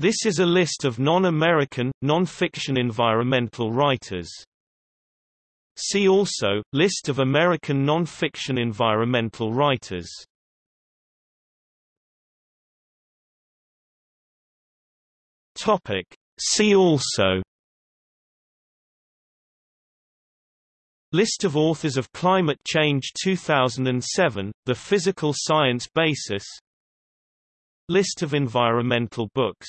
This is a list of non-American, non-fiction environmental writers. See also, List of American non-fiction environmental writers. See also List of authors of Climate Change 2007, The Physical Science Basis List of environmental books